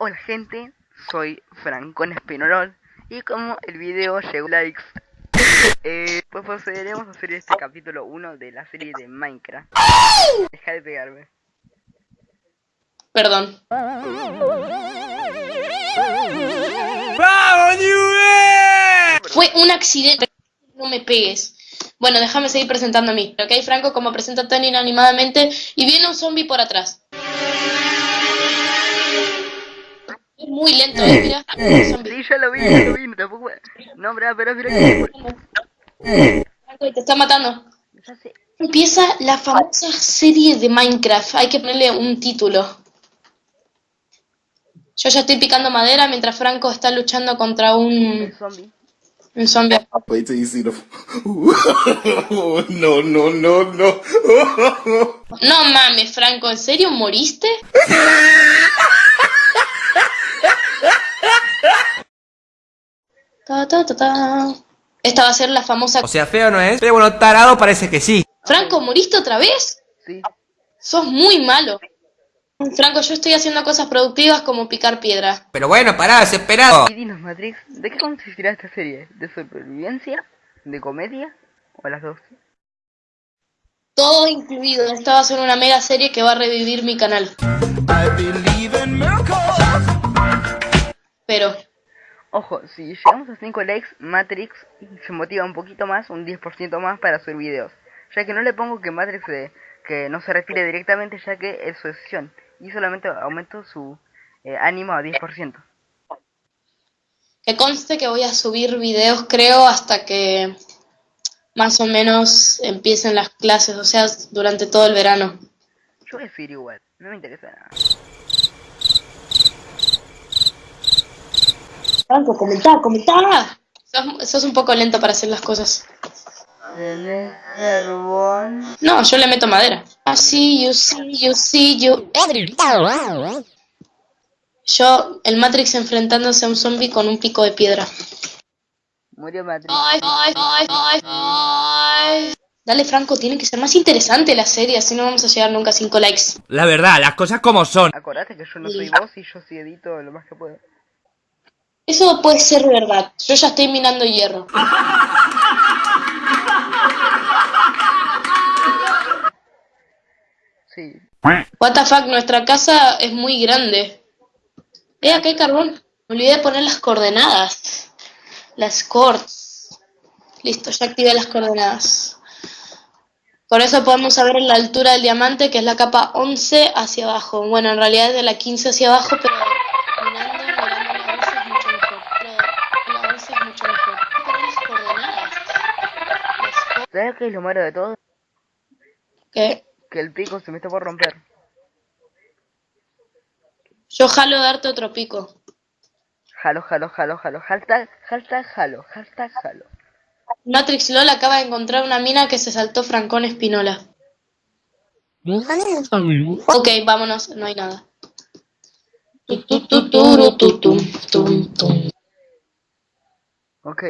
Hola gente, soy Francón Espinolol y como el video llegó a likes, eh, pues procederemos a hacer este capítulo 1 de la serie de Minecraft. Deja de pegarme. Perdón. ¡Vamos, Juve! Fue un accidente. No me pegues. Bueno, déjame seguir presentando a mí. Ok, Franco, como presenta tan inanimadamente. Y viene un zombie por atrás. Muy lento, ¿eh? Mira. Sí, ya lo vi, ya lo vi, tampoco... No, pero, pero, pero, te está matando. ya sé. Empieza la famosa serie de Minecraft. Hay que ponerle un título. Yo ya estoy picando madera mientras Franco está luchando contra un, zombie. un zombie. See the. no, no, no, no. No mames, Franco, ¿en serio moriste? Ta, ta, ta, ta. Esta va a ser la famosa... O sea, feo no es, pero bueno, tarado parece que sí. Franco, ¿moriste otra vez? Sí. Sos muy malo. Franco, yo estoy haciendo cosas productivas como picar piedra. Pero bueno, pará, desesperado. Y dinos, Matrix, ¿de qué consistirá esta serie? ¿De supervivencia? ¿De comedia? ¿O las dos? Todo incluido. Esta va a ser una mega serie que va a revivir mi canal. Pero, Ojo, si llegamos a 5 likes, Matrix se motiva un poquito más, un 10% más para subir videos. Ya que no le pongo que Matrix eh, que no se retire directamente ya que es su decisión. Y solamente aumento su eh, ánimo a 10%. que conste que voy a subir videos, creo, hasta que más o menos empiecen las clases, o sea, durante todo el verano. Yo voy a seguir igual, no me interesa nada. Franco, comentá, comentá. Sos, sos un poco lento para hacer las cosas. No, yo le meto madera. I see you, see you, see you. Yo, el Matrix enfrentándose a un zombie con un pico de piedra. Murió Matrix. Ay, ay, ay, ay, ay. Dale, Franco, tiene que ser más interesante la serie, así no vamos a llegar nunca a 5 likes. La verdad, las cosas como son. Acordate que yo no soy vos y yo sí edito lo más que puedo. Eso puede ser verdad. Yo ya estoy minando hierro. Sí. What the fuck, nuestra casa es muy grande. Eh, acá hay carbón. Me olvidé de poner las coordenadas. Las cords. Listo, ya activé las coordenadas. Con eso podemos saber la altura del diamante, que es la capa 11 hacia abajo. Bueno, en realidad es de la 15 hacia abajo, pero ¿Sabes qué es lo malo de todo? ¿Qué? Que el pico se me está por romper. Yo jalo darte otro pico. Jalo, jalo, jalo, jalo. Hashtag, hashtag, jalo, hashtag, jalo. Matrix LOL acaba de encontrar una mina que se saltó Francón Espinola. Ok, vámonos, no hay nada. Ok.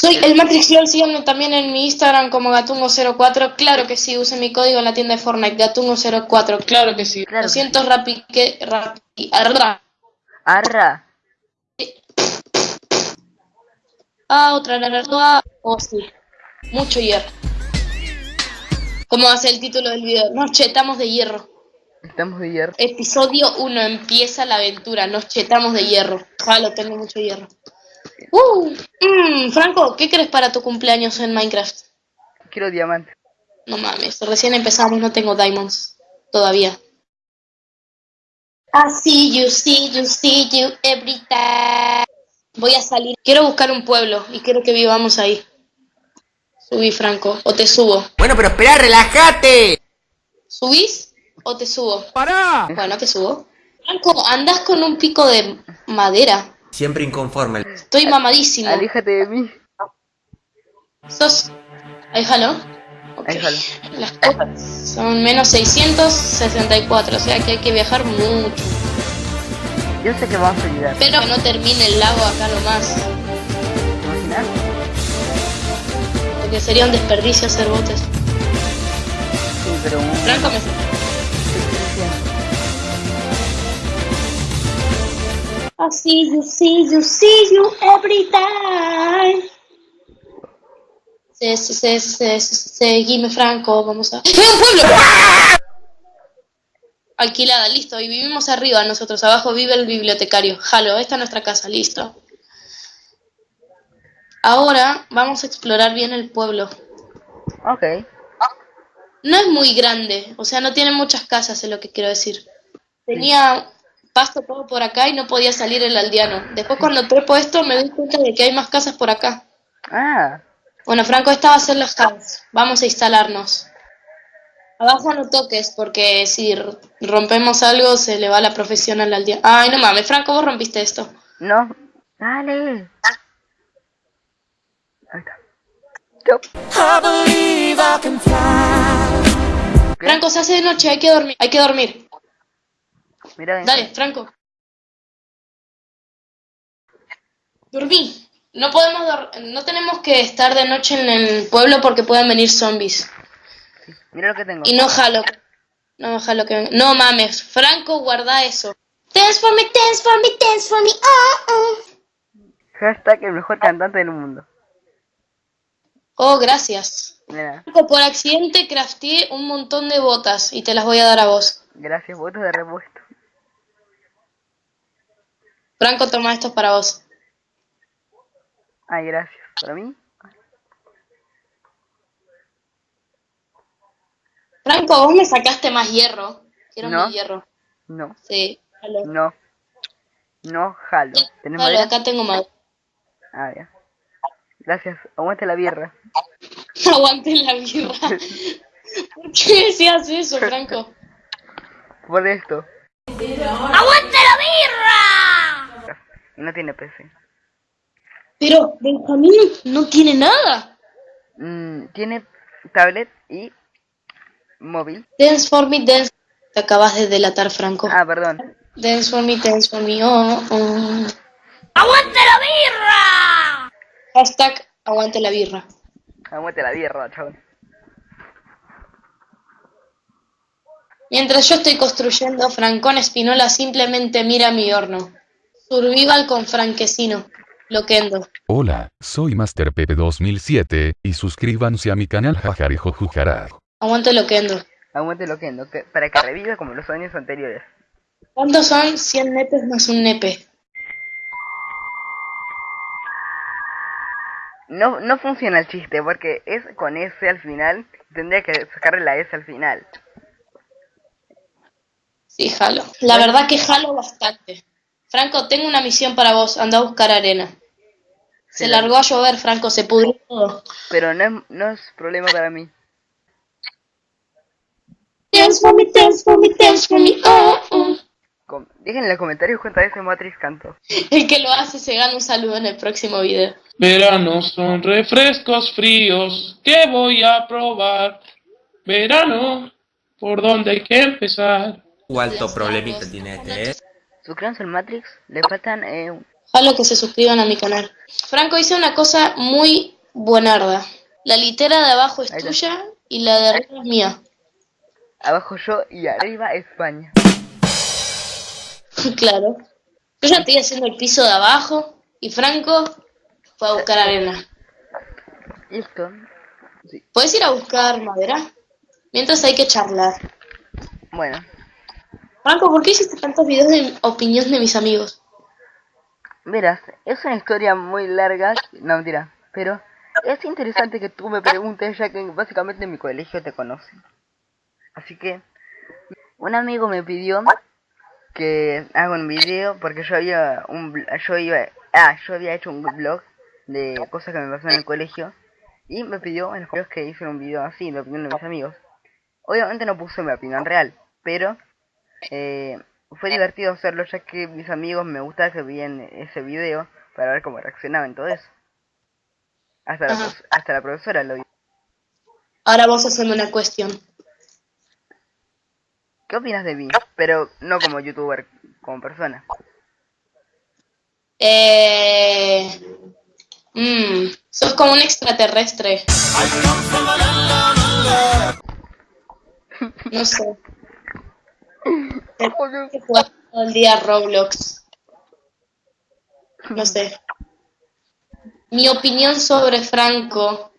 Soy el Matrix LOL, síganme también en mi Instagram como Gatungo04. Claro que sí, use mi código en la tienda de Fortnite, Gatungo04. Claro que sí. Claro Lo que siento, Rappi, que... Rappi, arra. Arra. Ah, otra naranja. Oh, sí. Mucho hierro. ¿Cómo va a ser el título del video? Nos chetamos de hierro. Estamos de hierro. Episodio 1. Empieza la aventura. Nos chetamos de hierro. Jalo, tengo mucho hierro. Uh, mm, Franco, ¿qué crees para tu cumpleaños en Minecraft? Quiero diamante. No mames, recién empezamos, no tengo diamonds. Todavía. I see you, see you, see you every time. Voy a salir. Quiero buscar un pueblo y quiero que vivamos ahí. Subí, Franco, o te subo. Bueno, pero espera, relájate. ¿Subís o te subo? ¡Pará! Bueno, te subo. Franco, andás con un pico de madera. Siempre inconforme. Estoy mamadísimo. Aléjate de mí. Sos. Ahí jalo. Ok. Ahí jalo. Las cosas son menos 664, o sea que hay que viajar mucho. Yo sé que vamos a ayudar. Espero que no termine el lago acá nomás. ¿Te imaginas? Porque sería un desperdicio hacer botes. Sí, pero un... Franco me... I see you, see you, see you every time. Se, se, se, se, se- seguime Franco, vamos a... ¡Eh, un pueblo! Alquilada, listo, y vivimos arriba nosotros, abajo vive el bibliotecario. Jalo, esta es nuestra casa, listo. Ahora vamos a explorar bien el pueblo. Ok. No es muy grande, o sea, no tiene muchas casas, es lo que quiero decir. Tenía pasto todo por acá y no podía salir el aldeano. Después cuando trepo esto me doy cuenta de que hay más casas por acá. Ah, Bueno, Franco, esta va a ser la house. Vamos a instalarnos. Abajo no toques, porque si rompemos algo se le va la profesión al aldeano. Ay, no mames, Franco, vos rompiste esto. no. Dale. Ahí está. Franco, se hace de noche, hay que dormir. Hay que dormir. Ven. Dale, Franco. Dormí. No podemos dor- no tenemos que estar de noche en el pueblo porque pueden venir zombies. Mira lo que tengo. Y no jalo. No jalo que. No mames, Franco, guarda eso. Dance for me, dance for me, dance for me. Oh, oh. Hashtag el mejor cantante del mundo. Oh, gracias. Mira, Franco, por accidente crafteé un montón de botas y te las voy a dar a vos. gracias, votos de repuesto. Franco, toma esto para vos. Ay, gracias. ¿Para mí? Franco, vos me sacaste más hierro. Quiero No. más hierro. No, Sí, jalo. no. No, jalo. ¿Tenés Jalo, acá tengo más. Ah, ya. Gracias. Aguante la birra. Aguante la birra. ¿Por qué decías eso, Franco? Por esto. ¡Aguante no tiene PC. Pero Benjamín no tiene nada. Mm, tiene tablet y móvil. Dance for me, dance. Te acabas de delatar, Franco. Ah, perdón. Dance for me, dance for me. Oh, oh. ¡Aguante la birra! Hashtag aguante la birra. Aguante la birra, chabón. Mientras yo estoy construyendo, Francón Espinola simplemente mira mi horno. Survival con franquecino. Loquendo. Hola, soy Master Pepe 2007, y suscríbanse a mi canal Jajarejo Jujaraj. Aguante loquendo. Aguante lo que no, que, para que reviva como los años anteriores. ¿Cuántos son 100 nepes más un nepe? No, no funciona el chiste porque es con S al final. Tendría que sacarle la S al final. Sí, jalo. La verdad que jalo bastante. Franco, tengo una misión para vos. Anda a buscar arena. Se Sí, largó a llover, Franco. Se pudrió todo. Pero no es, no es problema para mí. Dance for me, dance for me, dance for me. Oh, oh. Dejen en los comentarios cuántas veces Matrix cantó. El que lo hace se gana un saludo en el próximo video. Verano son refrescos fríos que voy a probar. Verano, ¿por dónde hay que empezar? ¿Cuánto problemita tiene este, eh? Suscríbanse al Matrix. Le faltan eh, un- Jalo que se suscriban a mi canal. Franco hice una cosa muy buenarda. La litera de abajo es tuya y la de arriba es mía. abajo yo y arriba España. claro. Yo ya estoy haciendo el piso de abajo y Franco fue a buscar arena. Listo. Sí. ¿Puedes ir a buscar madera? Mientras hay que charlar. Bueno, Franco, ¿por qué hiciste tantos videos de opinión de mis amigos? verás, es una historia muy larga. No, mentira. Pero es interesante que tú me preguntes ya que básicamente en mi colegio te conocen. Así que un amigo me pidió que haga un video porque yo había un yo iba ah yo había hecho un blog de cosas que me pasaron en el colegio y me pidió en los videos que hice un video así de opinión de mis amigos obviamente no puse mi opinión real pero eh, fue divertido hacerlo ya que mis amigos me gustaba que veían ese video para ver cómo reaccionaban todo eso hasta la, hasta la profesora lo vio Ahora vamos a hacerme una cuestión. ¿qué opinas de mí? pero no como youtuber como persona Eh... Mmm, sos como un extraterrestre. No sé. Que todo el día Roblox. No sé. Mi opinión sobre Franco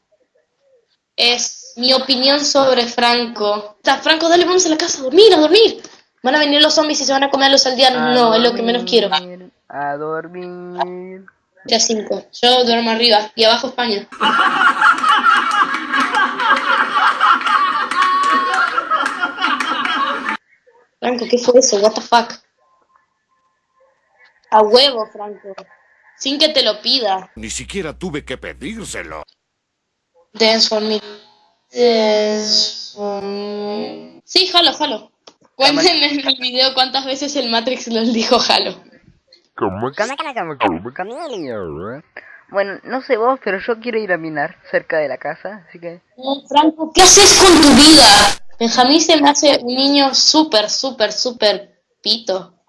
es mi opinión sobre Franco. Está, Franco, dale, vamos a la casa a dormir, a dormir. Van a venir los zombies y se van a comer a los aldeanos. No, es lo que menos quiero. A dormir. Ya cinco. Yo duermo arriba y abajo España. Franco, ¿qué fue eso? What the fuck? A huevo, Franco. Sin que te lo pida. Ni siquiera tuve que pedírselo. Dance for me. Dance for me. Sí, jalo, jalo. Cuéntenme en el video cuántas veces el Matrix les dijo jalo. Bueno, no sé vos, pero yo quiero ir a minar cerca de la casa, así que... No, Franco, ¿qué haces con tu vida? Benjamín se me hace un niño súper, súper, súper pito.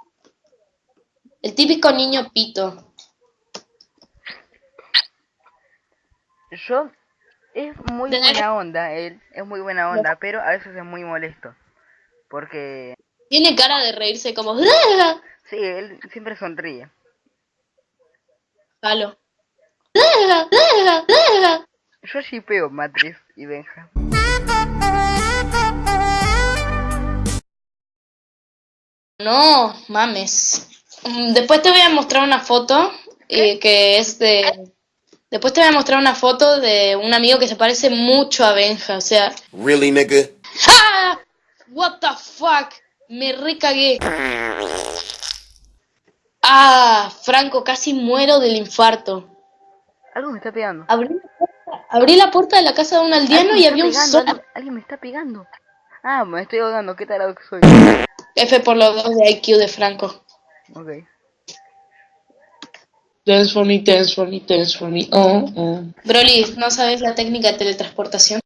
El típico niño pito. Yo... Es muy buena onda, él es muy buena onda, pero a veces es muy molesto. Porque... Tiene cara de reírse como... Sí, él siempre sonríe. Jalo. Yo shipeo Matrix y Benja. No, mames. Mm, Después te voy a mostrar una foto eh, que es de... Después te voy a mostrar una foto de un amigo que se parece mucho a Benja, o sea... Really, nigga? ¡Ah! What the fuck? Me recagué. Ah, Franco, casi muero del infarto. Algo me está pegando. Abrí la puerta, abrí la puerta de la casa de un aldeano y había un sol. alguien, alguien me está pegando. Ah, me estoy ahogando, qué tarado que soy. F por los dos de IQ de Franco. Ok. Dance for me, dance for me, dance for me. Oh, oh. Broly, ¿no sabes la técnica de teletransportación?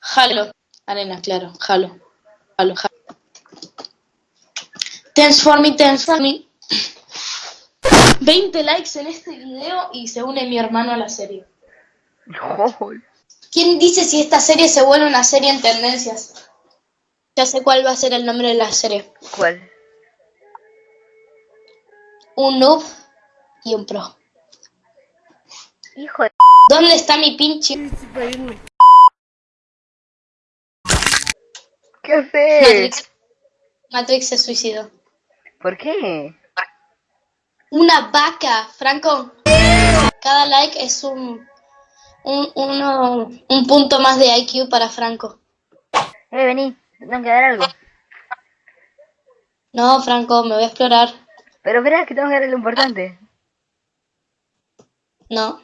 Jalo. Arena, claro. Jalo. Jalo, jalo. Dance for me, dance for me. 20 likes en este video y se une mi hermano a la serie. Joder. ¿Quién dice si esta serie se vuelve una serie en tendencias? Ya sé cuál va a ser el nombre de la serie. ¿Cuál? Un noob y un pro. Hijo de... ¿Dónde está mi pinche? ¿Qué haces? Matrix, Matrix se suicidó. ¿Por qué? Una vaca, Franco. Cada like es un, un, uno- un punto más de IQ para Franco. Eh, vení, tengo que dar algo. No, Franco, me voy a explorar. Pero verás que tengo que dar lo importante. No.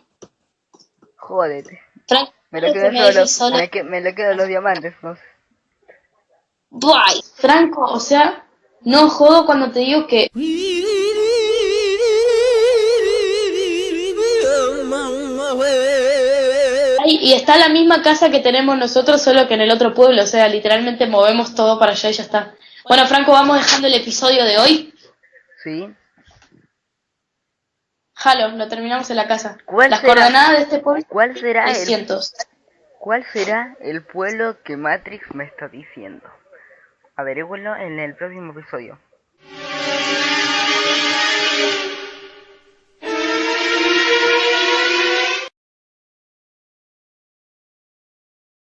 Jódete. Franco, Me lo quedo me solo. lo quedo los diamantes, no sé. Buay. Franco, o sea, no jodo cuando te digo que y está la misma casa que tenemos nosotros, solo que en el otro pueblo. O sea, literalmente movemos todo para allá y ya está. Bueno, Franco, vamos dejando el episodio de hoy. Sí. Jalo, lo terminamos en la casa. ¿Cuál Las será, coordenadas de este pueblo. ¿Cuál será el, ¿Cuál será el pueblo que Matrix me está diciendo? Averígüenlo en el próximo episodio.